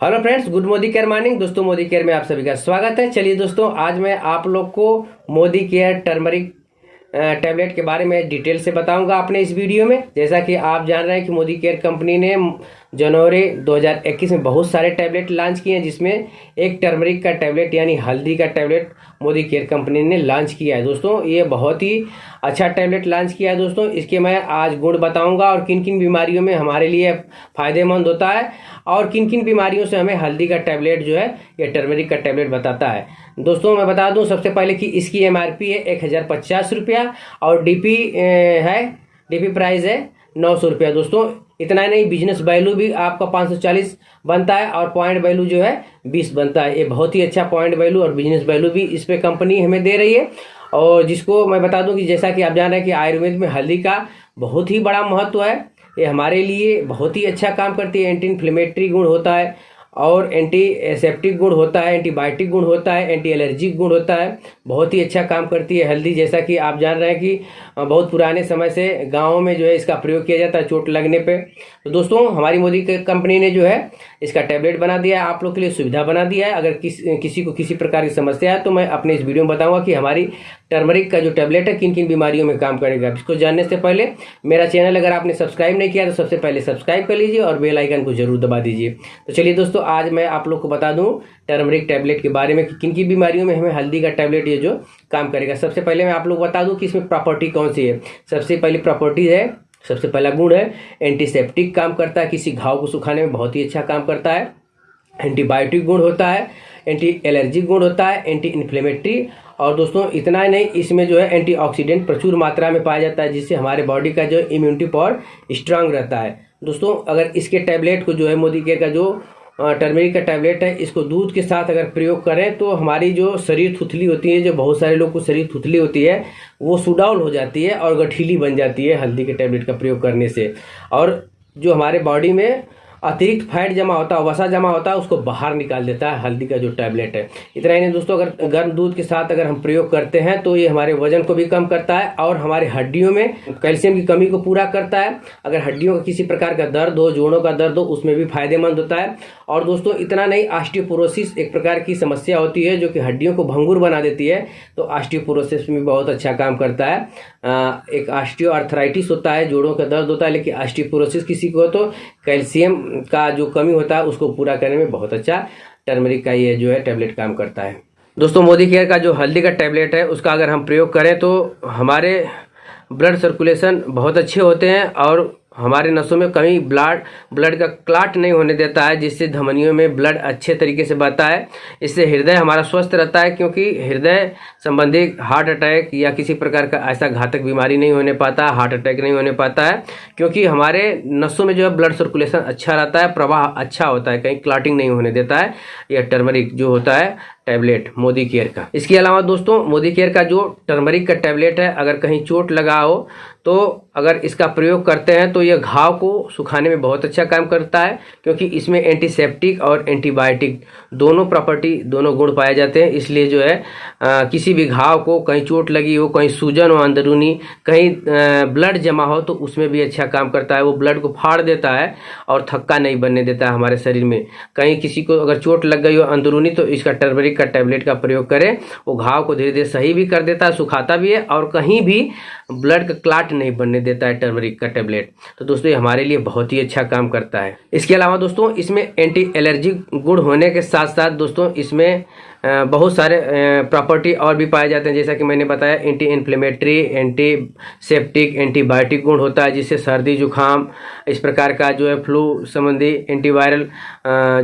Hello friends, good Modi care morning. दोस्तों, Modi care में आप सभी का स्वागत है। चलिए दोस्तों, आज मैं आप लोग को मोदी केयर टर्मरिक टैबलेट के बारे में डिटेल से बताऊँगा आपने इस वीडियो में। जैसा कि आप जान रहे हैं कि मोदी केयर कंपनी ने जनवरी 2021 में बहुत सारे टैबलेट लॉन्च किए हैं, जिसमें एक टर्मरिक का टैबलेट, यानी हल्दी का टैबलेट मोदी केयर कंपनी ने लॉन्च किया है। दोस्तों, ये बहुत ही अच्छा टैबलेट लॉन्च किया है दोस्तों। इसके मैं आज गुण बताऊँगा और किन किन बीमारियों में हमारे लिए फ़ायदेमंद होता है और किन किन बीमारियों से हमें हल्दी का टैबलेट जो है, ये टर्मरिक का टैबलेट बताता है। दोस्तों, मैं बता दूँ सबसे पहले कि इसकी एमआरपी है एक हज़ार पचास रुपया और डीपी है डीपी प्राइस है नौ सौ रुपया। दोस्तों इतना ही नहीं बिज़नेस वैल्यू भी आपका 540 बनता है और पॉइंट वैल्यू जो है 20 बनता है। ये बहुत ही अच्छा पॉइंट वैल्यू और बिज़नेस वैल्यू भी इस पर कंपनी हमें दे रही है। और जिसको मैं बता दूँ कि जैसा कि आप जान रहे हैं कि आयुर्वेद में हल्दी का बहुत ही बड़ा महत्व है। ये हमारे लिए बहुत ही अच्छा काम करती है। एंटी इन्फ्लेमेटरी गुण होता है। और एंटी सेप्टिक गुण होता है एंटीबायोटिक गुण होता है एंटी एलर्जिक गुण होता है। बहुत ही अच्छा काम करती है हल्दी, जैसा कि आप जान रहे हैं कि बहुत पुराने समय से गाँव में जो है इसका प्रयोग किया जाता है चोट लगने पे। तो दोस्तों, हमारी मोदी कंपनी ने जो है इसका टैबलेट बना दिया है, आप लोग के लिए सुविधा बना दिया है। अगर किस, किसी को किसी प्रकार की समस्या है तो मैं अपने इस वीडियो में बताऊँगा कि हमारी टर्मरिक का जो टैबलेट है किन किन बीमारियों में काम करेगा। इसको जानने से पहले, मेरा चैनल अगर आपने सब्सक्राइब नहीं किया तो सबसे पहले सब्सक्राइब कर लीजिए और बेल आइकन को ज़रूर दबा दीजिए। तो चलिए दोस्तों आज मैं आप लोग को बता दूँ टर्मरिक टैबलेट के बारे में कि किन किन बीमारियों में हमें हल्दी का टैबलेट ये जो काम करेगा। सबसे पहले मैं आप लोग बता दूँ कि इसमें प्रॉपर्टी कौन सी है। सबसे पहली प्रॉपर्टी है, सबसे पहला गुण है एंटीसेप्टिक काम करता है, किसी घाव को सुखाने में बहुत ही अच्छा काम करता है। एंटीबायोटिक गुण होता है एंटी एलर्जिक गुण होता है एंटी इन्फ्लेमेटरी और दोस्तों, इतना ही नहीं, इसमें जो है एंटीऑक्सीडेंट प्रचुर मात्रा में पाया जाता है, जिससे हमारे बॉडी का जो इम्यूनिटी पावर स्ट्रांग रहता है। दोस्तों, अगर इसके टैबलेट को जो है मोदी केयर का जो टर्मेरिक का टैबलेट है, इसको दूध के साथ अगर प्रयोग करें तो हमारी जो शरीर थुथली होती है, जो बहुत सारे लोग को शरीर थुथली होती है, वो सुडाउन हो जाती है और गठीली बन जाती है हल्दी के टैबलेट का प्रयोग करने से। और जो हमारे बॉडी में अतिरिक्त फैट जमा होता है, वसा जमा होता है, उसको बाहर निकाल देता है, हल्दी का जो टैबलेट है। इतना ही नहीं दोस्तों, अगर गर्म दूध के साथ अगर हम प्रयोग करते हैं तो ये हमारे वज़न को भी कम करता है और हमारे हड्डियों में कैल्शियम की कमी को पूरा करता है। अगर हड्डियों का किसी प्रकार का दर्द हो, जोड़ों का दर्द हो, उसमें भी फ़ायदेमंद होता है। और दोस्तों, इतना नहीं आस्टियोपोरोसिस एक प्रकार की समस्या होती है, जो कि हड्डियों को भंगुर बना देती है। तो आस्टियोपोरोसिस में बहुत अच्छा काम करता है। एक आस्टियो आर्थराइटिस होता है, जोड़ों का दर्द होता है, लेकिन आस्टियोपोरोसिस किसी को तो कैल्शियम का जो कमी होता है, उसको पूरा करने में बहुत अच्छा टर्मरिक का ये जो है टैबलेट काम करता है। दोस्तों, मोदी केयर का जो हल्दी का टैबलेट है, उसका अगर हम प्रयोग करें तो हमारे ब्लड सर्कुलेशन बहुत अच्छे होते हैं और हमारे नसों में कहीं ब्लड ब्लड का क्लाट नहीं होने देता है, जिससे धमनियों में ब्लड अच्छे तरीके से बहता है। इससे हृदय हमारा स्वस्थ रहता है, क्योंकि हृदय संबंधी हार्ट अटैक या किसी प्रकार का ऐसा घातक बीमारी नहीं होने पाता, हार्ट अटैक नहीं होने पाता है, क्योंकि हमारे नसों में जो है ब्लड सर्कुलेशन अच्छा रहता है, प्रवाह अच्छा होता है, कहीं क्लाटिंग नहीं होने देता है, या टर्मरिक जो होता है टैबलेट, मोदी केयर का। इसके अलावा दोस्तों, मोदी केयर का जो टर्मरिक का टैबलेट है, अगर कहीं चोट लगा हो तो अगर इसका प्रयोग करते हैं तो यह घाव को सुखाने में बहुत अच्छा काम करता है, क्योंकि इसमें एंटीसेप्टिक और एंटीबायोटिक दोनों प्रॉपर्टी दोनों गुण पाए जाते हैं। इसलिए जो है आ, किसी भी घाव को कहीं चोट लगी हो कहीं सूजन हो अंदरूनी कहीं ब्लड जमा हो तो उसमें भी अच्छा काम करता है। वो ब्लड को फाड़ देता है और थक्का नहीं बनने देता है हमारे शरीर में। कहीं किसी को अगर चोट लग गई हो अंदरूनी तो इसका टर्मरिक का टैबलेट का प्रयोग करें। वो घाव को धीरे धीरे सही भी कर देता है सुखाता भी है और कहीं भी ब्लड का क्लाट नहीं बनने देता है टर्मरिक का टेबलेट। तो दोस्तों ये हमारे लिए बहुत ही अच्छा काम करता है। इसके अलावा दोस्तों इसमें एंटी एलर्जी गुण होने के साथ साथ साथ दोस्तों, इसमें बहुत सारे प्रॉपर्टी और भी पाए जाते हैं। जैसा कि मैंने बताया anti inflammatory antiseptic antibiotic गुण होता है, जिससे सर्दी, जुकाम, इस प्रकार का जो है फ्लू संबंधी एंटीवायरल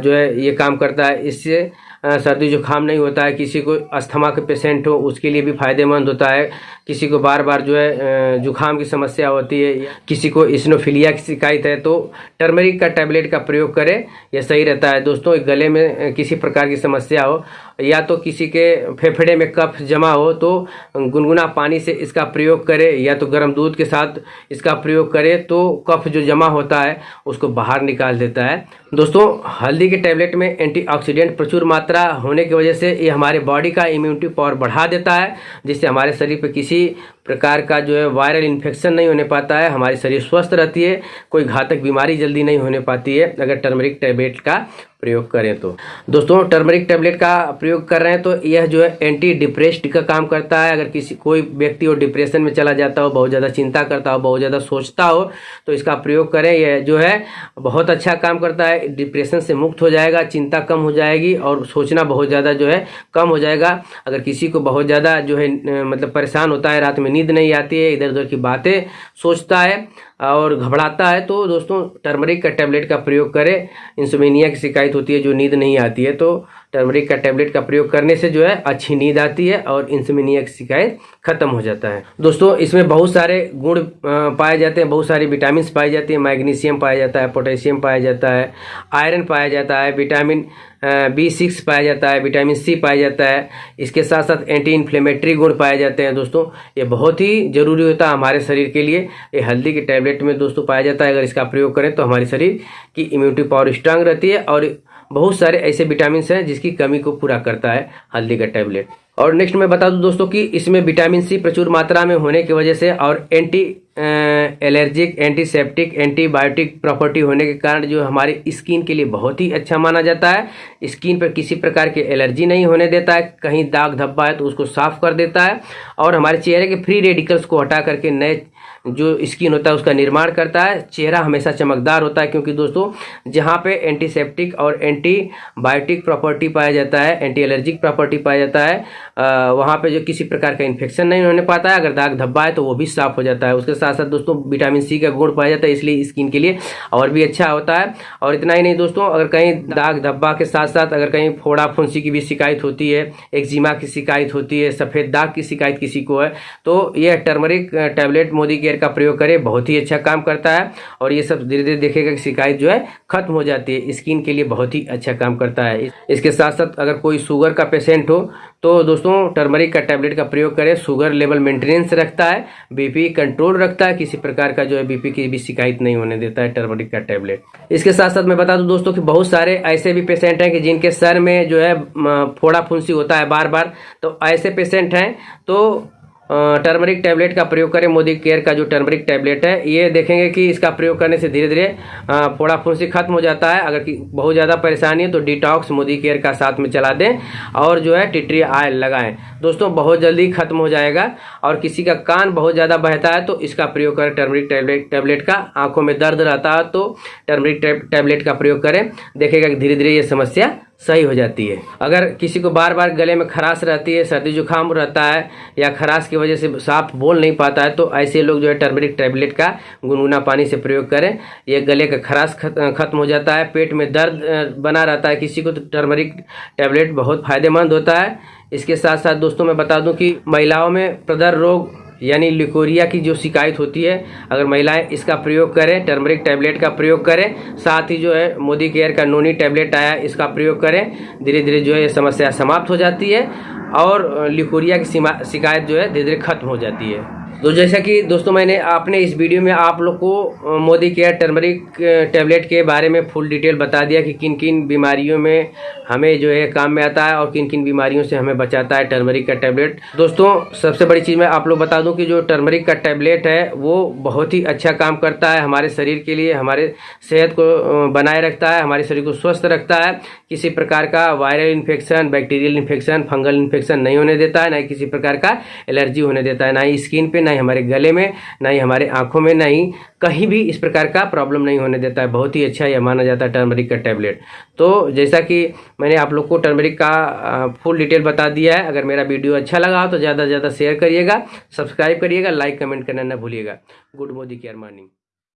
जो है ये काम करता है। इससे सर्दी जुकाम नहीं होता है, किसी को अस्थमा के पेशेंट हो, उसके लिए भी फ़ायदेमंद होता है। किसी को बार बार जो है जुकाम की समस्या होती है, किसी को इसनोफिलिया की शिकायत है तो टर्मरिक का टैबलेट का प्रयोग करें, यह सही रहता है। दोस्तों गले में किसी प्रकार की समस्या हो या तो किसी के फेफड़े में कफ जमा हो तो गुनगुना पानी से इसका प्रयोग करें, या तो गर्म दूध के साथ इसका प्रयोग करें तो कफ जो जमा होता है, उसको बाहर निकाल देता है। दोस्तों, हल्दी के टैबलेट में एंटीऑक्सीडेंट प्रचुर मात्रा होने की वजह से ये हमारे बॉडी का इम्यूनिटी पावर बढ़ा देता है, जिससे हमारे शरीर पर किसी प्रकार का जो है वायरल इन्फेक्शन नहीं होने पाता है, हमारे शरीर स्वस्थ रहती है, कोई घातक बीमारी जल्दी नहीं होने पाती है, अगर टर्मरिक टैबलेट का प्रयोग करें तो। दोस्तों टर्मरिक टेबलेट का प्रयोग कर रहे हैं तो यह जो है एंटी डिप्रेस्ड का काम करता है। अगर किसी, कोई व्यक्ति हो डिप्रेशन में चला जाता हो, बहुत ज़्यादा चिंता करता हो, बहुत ज़्यादा सोचता हो तो इसका प्रयोग करें। यह जो है बहुत अच्छा काम करता है। डिप्रेशन से मुक्त हो जाएगा, चिंता कम हो जाएगी और सोचना बहुत ज़्यादा जो है कम हो जाएगा। अगर किसी को बहुत ज़्यादा जो है मतलब परेशान होता है, रात में नींद नहीं आती है इधर उधर की बातें सोचता है और घबराता है तो दोस्तों टर्मरिक का टैबलेट का प्रयोग करें। इंसोमिनिया की शिकायत होती है जो नींद नहीं आती है तो टर्मरिक का टैबलेट का प्रयोग करने से जो है अच्छी नींद आती है और इंसोमिनिया की शिकायत खत्म हो जाता है। दोस्तों, इसमें बहुत सारे गुण पाए जाते हैं, बहुत सारी विटामिन पाई जाती है। मैग्नीशियम पाया जाता है, पोटेशियम पाया जाता है, आयरन पाया जाता है, विटामिन बी सिक्स पाया जाता है, विटामिन सी पाया जाता है। इसके साथ साथ एंटी इन्फ्लेमेटरी गुण पाए जाते हैं। दोस्तों, ये बहुत ही ज़रूरी होता है हमारे शरीर के लिए। ये हल्दी के टैबलेट में दोस्तों पाया जाता है। अगर इसका प्रयोग करें तो हमारे शरीर की इम्यूनिटी पावर स्ट्रांग रहती है और बहुत सारे ऐसे विटामिन हैं जिसकी कमी को पूरा करता है हल्दी का टैबलेट और नेक्स्ट मैं बता दूँ दोस्तों कि इसमें विटामिन सी प्रचुर मात्रा में होने की वजह से और anti allergic antiseptic antibiotic property होने के कारण जो हमारे स्किन के लिए बहुत ही अच्छा माना जाता है। स्किन पर किसी प्रकार की एलर्जी नहीं होने देता है। कहीं दाग धब्बा है तो उसको साफ़ कर देता है। और हमारे चेहरे के फ्री रेडिकल्स को हटा करके नए जो स्किन होता है, उसका निर्माण करता है। चेहरा हमेशा चमकदार होता है क्योंकि दोस्तों, जहाँ पे एंटीसेप्टिक और एंटीबायोटिक प्रॉपर्टी पाया जाता है एंटी एलर्जिक प्रॉपर्टी पाया जाता है। वहाँ पे जो किसी प्रकार का इन्फेक्शन नहीं होने पाता है। अगर दाग धब्बा है तो वो भी साफ़ हो जाता है। उसके साथ साथ दोस्तों विटामिन सी का गुण पाया जाता है, इसलिए स्किन के लिए और भी अच्छा होता है। और इतना ही नहीं दोस्तों, अगर कहीं दाग धब्बा के साथ साथ अगर कहीं फोड़ा फुंसी की भी शिकायत होती है एक्जिमा की शिकायत होती है, सफ़ेद दाग की शिकायत किसी को है तो यह टर्मरिक टैबलेट मोदी केयर का प्रयोग करें, बहुत ही अच्छा काम करता है। और ये सब धीरे धीरे देखेगा कि शिकायत जो है, खत्म हो जाती है। स्किन के लिए बहुत ही अच्छा काम करता है। इसके साथ साथ अगर कोई शुगर का पेशेंट हो तो दोस्तों टर्मरिक का टैबलेट का प्रयोग करें। शुगर लेवल मेंटेनेंस रखता है। बीपी कंट्रोल रखता है। किसी प्रकार का जो है बीपी की भी शिकायत नहीं होने देता है टर्मरिक का टैबलेट इसके साथ साथ मैं बता दूँ दोस्तों कि बहुत सारे ऐसे भी पेशेंट हैं कि जिनके सर में जो है फोड़ा फुंसी होता है बार बार तो ऐसे पेशेंट हैं तो टर्मरिक टैबलेट का प्रयोग करें। मोदी केयर का जो टर्मरिक टैबलेट है, ये देखेंगे कि इसका प्रयोग करने से धीरे धीरे फोड़ा फुंसी खत्म हो जाता है। अगर बहुत ज़्यादा परेशानी है तो डिटॉक्स मोदी केयर का साथ में चला दें और जो है टिट्री आयल लगाएँ। दोस्तों, बहुत जल्दी खत्म हो जाएगा और किसी का कान बहुत ज़्यादा बहता है तो इसका प्रयोग करें टर्मरिक टैबलेट टैबलेट का। आँखों में दर्द रहता है तो टर्मरिक टैबलेट का प्रयोग करें। देखेगा कि धीरे धीरे ये समस्या सही हो जाती है। अगर किसी को बार बार गले में खराश रहती है, सर्दी जुकाम रहता है, या खराश की वजह से साफ़ बोल नहीं पाता है तो ऐसे लोग जो है टर्मरिक टैबलेट का गुनगुना पानी से प्रयोग करें। यह गले का खराश खत्म हो जाता है, पेट में दर्द बना रहता है किसी को तो टर्मरिक टैबलेट बहुत फ़ायदेमंद होता है। इसके साथ साथ दोस्तों, मैं बता दूँ कि महिलाओं में प्रदर रोग यानी लिकोरिया की जो शिकायत होती है, अगर महिलाएँ इसका प्रयोग करें, टर्मरिक टैबलेट का प्रयोग करें, साथ ही जो है मोदी केयर का नोनी टैबलेट आया, इसका प्रयोग करें धीरे धीरे जो है ये समस्या समाप्त हो जाती है और लिकोरिया की शिकायत जो है धीरे धीरे खत्म हो जाती है। तो जैसा कि दोस्तों मैंने आपने इस वीडियो में आप लोग को मोदी केयर टर्मरिक टैबलेट के बारे में फुल डिटेल बता दिया कि किन किन बीमारियों में हमें जो है काम में आता है और किन किन बीमारियों से हमें बचाता है टर्मरिक का टैबलेट दोस्तों, सबसे बड़ी चीज़ मैं आप लोग बता दूँ कि जो टर्मरिक का टैबलेट है, वो बहुत ही अच्छा काम करता है हमारे शरीर के लिए, हमारे सेहत को बनाए रखता है, हमारे शरीर को स्वस्थ रखता है। किसी प्रकार का viral infection bacterial infection fungal infection नहीं होने देता है, ना किसी प्रकार का एलर्जी होने देता है, ना ही स्किन पे ना ही हमारे गले में, ना ही हमारे आँखों में, ना ही कहीं भी इस प्रकार का प्रॉब्लम नहीं होने देता है। बहुत ही अच्छा यह माना जाता है टर्मरिक का टैबलेट तो जैसा कि मैंने आप लोग को टर्मरिक का फुल डिटेल बता दिया है। अगर मेरा वीडियो अच्छा लगा हो तो ज़्यादा से ज़्यादा शेयर करिएगा सब्सक्राइब करिएगा लाइक कमेंट करना ना भूलिएगा। Good Modi care morning.